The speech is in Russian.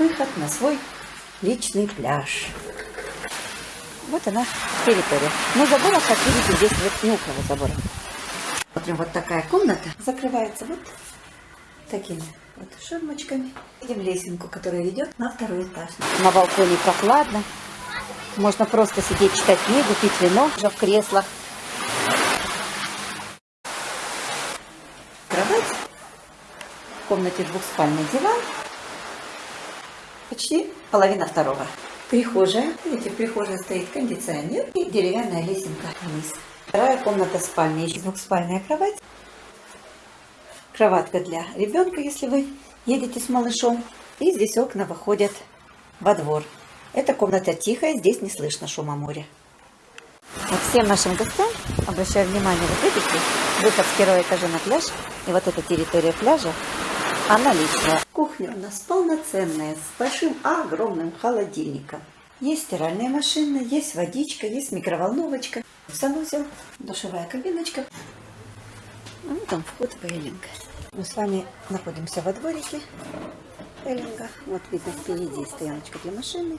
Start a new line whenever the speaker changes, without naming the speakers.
выход на свой личный пляж. Вот она территория. Но забора, как видите, здесь вот не около забора. Смотрим, вот такая комната закрывается вот такими вот ширмочками. Видим лесенку, которая ведет на второй этаж. На балконе прохладно. Можно просто сидеть, читать книгу, пить вино уже в креслах. Кровать. В комнате двухспальный диван. Почти половина второго. Прихожая. Видите, в прихожей стоит кондиционер и деревянная лесенка вниз. Вторая комната спальня. Еще двухспальная кровать. Кроватка для ребенка, если вы едете с малышом. И здесь окна выходят во двор. Эта комната тихая, здесь не слышно шума моря. Вот всем нашим гостям обращаю внимание, вот видите, выход с первого этажа на пляж, и вот эта территория пляжа, она. Кухня у нас полноценная, с большим огромным холодильником. Есть стиральная машина, есть водичка, есть микроволновочка, санузел, душевая кабиночка. Ну, там вход в Эллинг. Мы с вами находимся во дворике Эллинга. Вот видно впереди стояночка для машины.